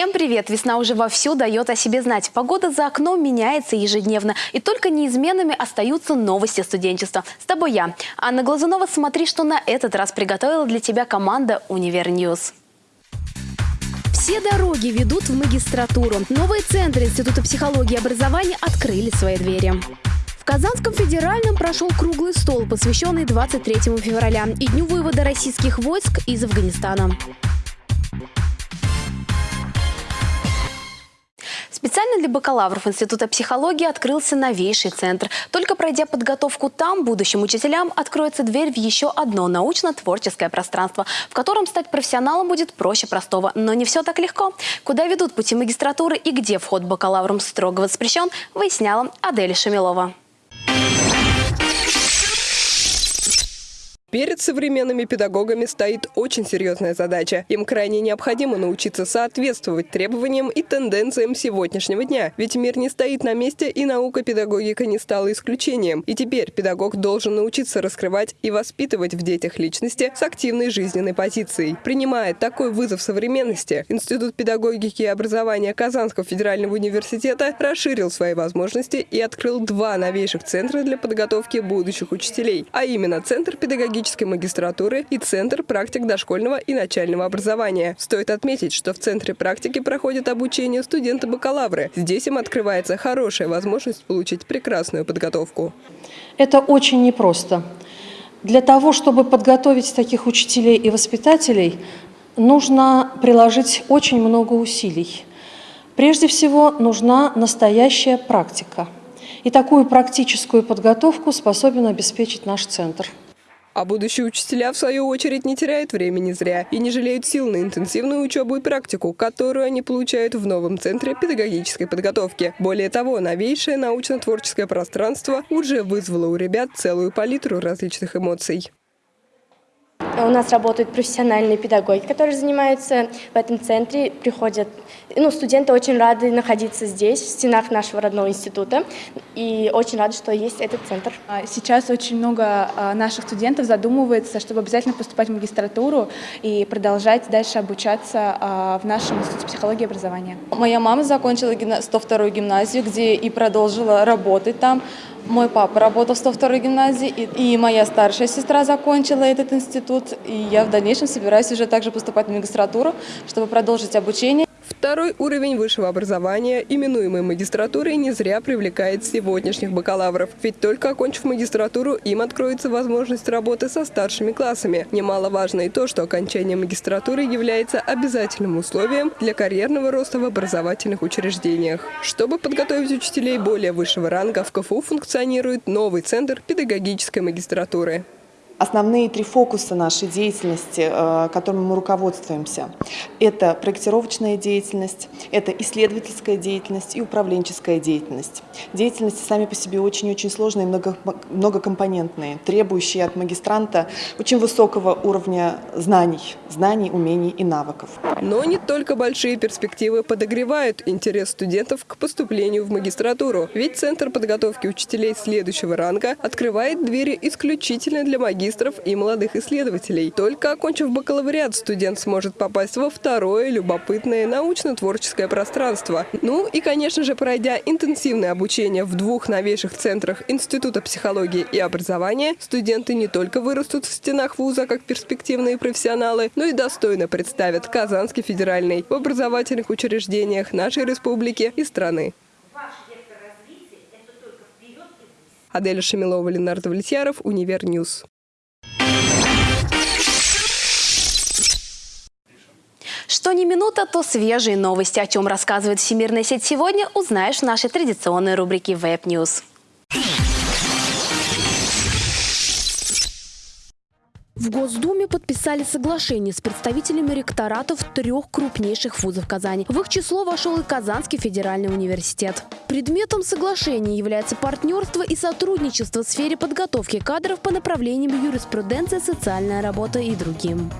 Всем привет! Весна уже вовсю дает о себе знать. Погода за окном меняется ежедневно. И только неизменными остаются новости студенчества. С тобой я, Анна Глазунова. Смотри, что на этот раз приготовила для тебя команда «Универ News». Все дороги ведут в магистратуру. Новые центры Института психологии и образования открыли свои двери. В Казанском федеральном прошел круглый стол, посвященный 23 февраля и Дню вывода российских войск из Афганистана. Специально для бакалавров Института психологии открылся новейший центр. Только пройдя подготовку там, будущим учителям откроется дверь в еще одно научно-творческое пространство, в котором стать профессионалом будет проще простого. Но не все так легко. Куда ведут пути магистратуры и где вход бакалаврам строго воспрещен, выясняла Адель Шамилова. Перед современными педагогами стоит очень серьезная задача. Им крайне необходимо научиться соответствовать требованиям и тенденциям сегодняшнего дня. Ведь мир не стоит на месте, и наука педагогика не стала исключением. И теперь педагог должен научиться раскрывать и воспитывать в детях личности с активной жизненной позицией. Принимая такой вызов современности, Институт педагогики и образования Казанского федерального университета расширил свои возможности и открыл два новейших центра для подготовки будущих учителей, а именно Центр педагогики педагогической магистратуры и Центр практик дошкольного и начального образования. Стоит отметить, что в Центре практики проходит обучение студенты-бакалавры. Здесь им открывается хорошая возможность получить прекрасную подготовку. Это очень непросто. Для того, чтобы подготовить таких учителей и воспитателей, нужно приложить очень много усилий. Прежде всего, нужна настоящая практика. И такую практическую подготовку способен обеспечить наш центр. А будущие учителя, в свою очередь, не теряют времени зря и не жалеют сил на интенсивную учебу и практику, которую они получают в новом центре педагогической подготовки. Более того, новейшее научно-творческое пространство уже вызвало у ребят целую палитру различных эмоций. У нас работают профессиональные педагоги, которые занимаются в этом центре, приходят. Ну, студенты очень рады находиться здесь, в стенах нашего родного института, и очень рады, что есть этот центр. А сейчас очень много а, наших студентов задумывается, чтобы обязательно поступать в магистратуру и продолжать дальше обучаться а, в нашем институте психологии и образования. Моя мама закончила 102 гимназию, где и продолжила работать там. Мой папа работал в 102 гимназии, и моя старшая сестра закончила этот институт, и я в дальнейшем собираюсь уже также поступать в магистратуру, чтобы продолжить обучение. Второй уровень высшего образования, именуемый магистратурой, не зря привлекает сегодняшних бакалавров. Ведь только окончив магистратуру, им откроется возможность работы со старшими классами. Немаловажно и то, что окончание магистратуры является обязательным условием для карьерного роста в образовательных учреждениях. Чтобы подготовить учителей более высшего ранга, в КФУ функционирует новый центр педагогической магистратуры. Основные три фокуса нашей деятельности, э, которыми мы руководствуемся, это проектировочная деятельность, это исследовательская деятельность и управленческая деятельность. Деятельности сами по себе очень-очень сложные, много, многокомпонентные, требующие от магистранта очень высокого уровня знаний, знаний, умений и навыков. Но не только большие перспективы подогревают интерес студентов к поступлению в магистратуру. Ведь Центр подготовки учителей следующего ранга открывает двери исключительно для магистров магистров и молодых исследователей. Только окончив бакалавриат, студент сможет попасть во второе любопытное научно-творческое пространство. Ну и, конечно же, пройдя интенсивное обучение в двух новейших центрах Института психологии и образования, студенты не только вырастут в стенах вуза как перспективные профессионалы, но и достойно представят Казанский федеральный в образовательных учреждениях нашей республики и страны. Аделя Шамилова, Ленар Довлетьяров, Универ News. Что не минута, то свежие новости. О чем рассказывает Всемирная сеть сегодня, узнаешь в нашей традиционной рубрике Web News. В Госдуме подписали соглашение с представителями ректоратов трех крупнейших вузов Казани. В их число вошел и Казанский федеральный университет. Предметом соглашения является партнерство и сотрудничество в сфере подготовки кадров по направлениям юриспруденция, социальная работа и другим.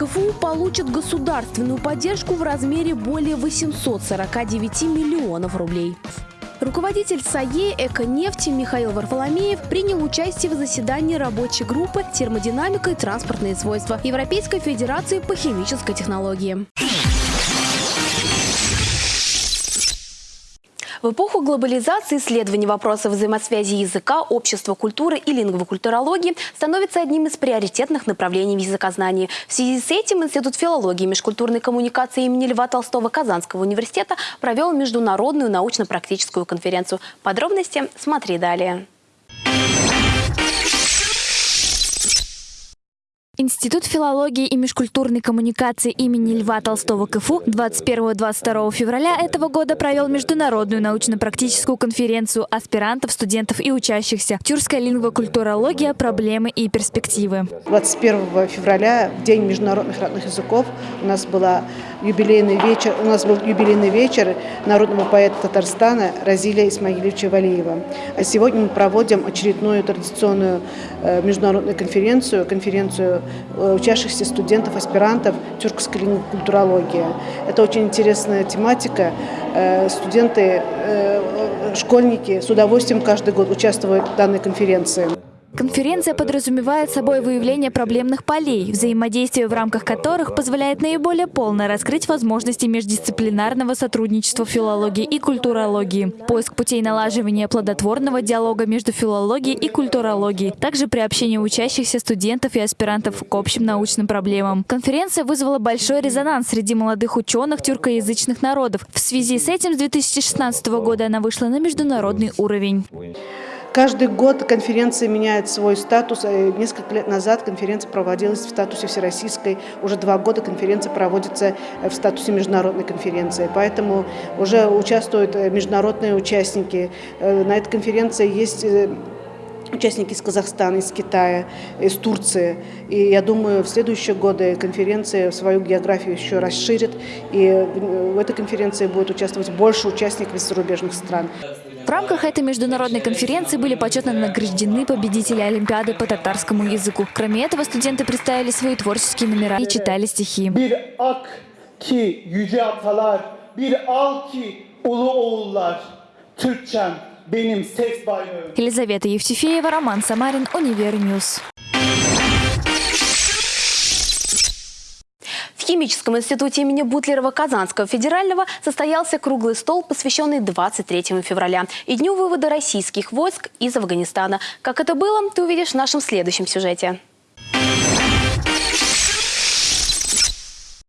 КФУ получит государственную поддержку в размере более 849 миллионов рублей. Руководитель САЕ «Эконефти» Михаил Варфоломеев принял участие в заседании рабочей группы «Термодинамика и транспортные свойства» Европейской Федерации по химической технологии. В эпоху глобализации исследование вопросов взаимосвязи языка, общества, культуры и лингвокультурологии становится одним из приоритетных направлений в языкознании. В связи с этим Институт филологии и межкультурной коммуникации имени Льва Толстого Казанского университета провел международную научно-практическую конференцию. Подробности смотри далее. Институт филологии и межкультурной коммуникации имени Льва Толстого КФУ 21-22 февраля этого года провел международную научно-практическую конференцию аспирантов, студентов и учащихся «Тюркская лингвокультурология. Проблемы и перспективы». 21 февраля, в День международных родных языков, у нас, была юбилейный вечер, у нас был юбилейный вечер народного поэта Татарстана Разиля Исмаиловича Валиева. А сегодня мы проводим очередную традиционную э, международную конференцию, конференцию Э, учащихся студентов, аспирантов тюркской культурологии. Это очень интересная тематика. Э, студенты, школьники с удовольствием каждый год участвуют в данной конференции. Конференция подразумевает собой выявление проблемных полей, взаимодействие в рамках которых позволяет наиболее полно раскрыть возможности междисциплинарного сотрудничества филологии и культурологии, поиск путей налаживания плодотворного диалога между филологией и культурологией, также приобщение учащихся студентов и аспирантов к общим научным проблемам. Конференция вызвала большой резонанс среди молодых ученых тюркоязычных народов. В связи с этим с 2016 года она вышла на международный уровень. Каждый год конференция меняет свой статус. Э, несколько лет назад конференция проводилась в статусе всероссийской. Уже два года конференция проводится э, в статусе международной конференции. Поэтому уже участвуют э, международные участники. На этой конференции есть участники из Казахстана, из Китая, из Турции. И я думаю, в следующие годы конференция свою географию еще расширит, и в этой конференции будет участвовать больше участников из зарубежных стран. В рамках этой международной конференции были почетно награждены победители Олимпиады по татарскому языку. Кроме этого, студенты представили свои творческие номера и читали стихи. Елизавета Евтефеева, Роман Самарин, Универ News. Химическом институте имени Бутлерова Казанского федерального состоялся круглый стол, посвященный 23 февраля и Дню вывода российских войск из Афганистана. Как это было, ты увидишь в нашем следующем сюжете.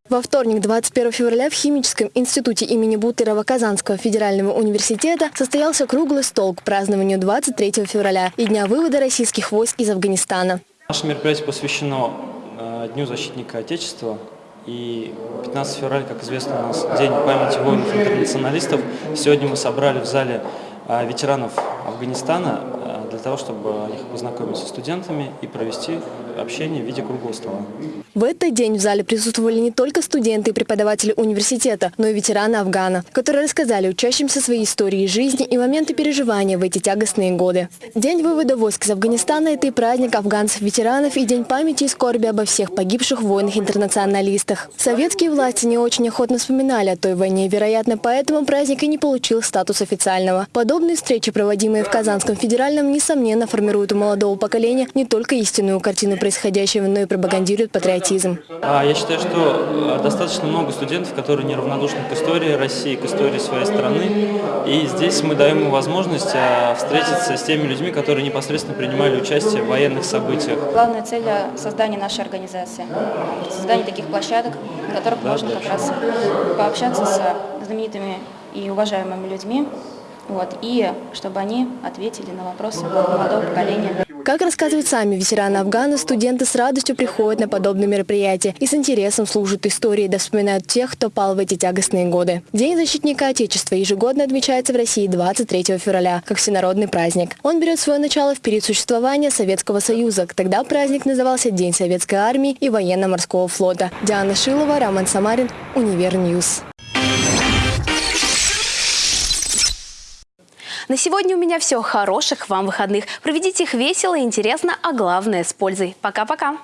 Во вторник, 21 февраля, в Химическом институте имени Бутлерова Казанского федерального университета состоялся круглый стол к празднованию 23 февраля и Дня вывода российских войск из Афганистана. Наше мероприятие посвящено э, Дню защитника Отечества, и 15 февраля, как известно, у нас День памяти воинов-интернационалистов. Сегодня мы собрали в зале а, ветеранов Афганистана для того, чтобы их познакомить со студентами и провести общение в виде круглого стола. В этот день в зале присутствовали не только студенты и преподаватели университета, но и ветераны Афгана, которые рассказали учащимся свои истории жизни и моменты переживания в эти тягостные годы. День вывода войск из Афганистана – это и праздник афганцев-ветеранов, и день памяти и скорби обо всех погибших воинах-интернационалистах. Советские власти не очень охотно вспоминали о той войне, вероятно, поэтому праздник и не получил статус официального. Подобные встречи, проводимые в Казанском федеральном, несомненно формируют у молодого поколения не только истинную картину происходящего, но и пропагандируют патриотизм. А, я считаю, что э, достаточно много студентов, которые неравнодушны к истории России, к истории своей страны. И здесь мы даем им возможность э, встретиться с теми людьми, которые непосредственно принимали участие в военных событиях. Главная цель – создание нашей организации, создание таких площадок, на которых да, можно как раз пообщаться с знаменитыми и уважаемыми людьми, вот, и чтобы они ответили на вопросы молодого поколения. Как рассказывают сами ветераны Афгана, студенты с радостью приходят на подобные мероприятия и с интересом слушают истории, да вспоминают тех, кто пал в эти тягостные годы. День защитника Отечества ежегодно отмечается в России 23 февраля, как всенародный праздник. Он берет свое начало в период существования Советского Союза. Тогда праздник назывался День Советской Армии и Военно-Морского флота. Диана Шилова, Роман Самарин, Универ News. На сегодня у меня все. Хороших вам выходных. Проведите их весело и интересно, а главное с пользой. Пока-пока.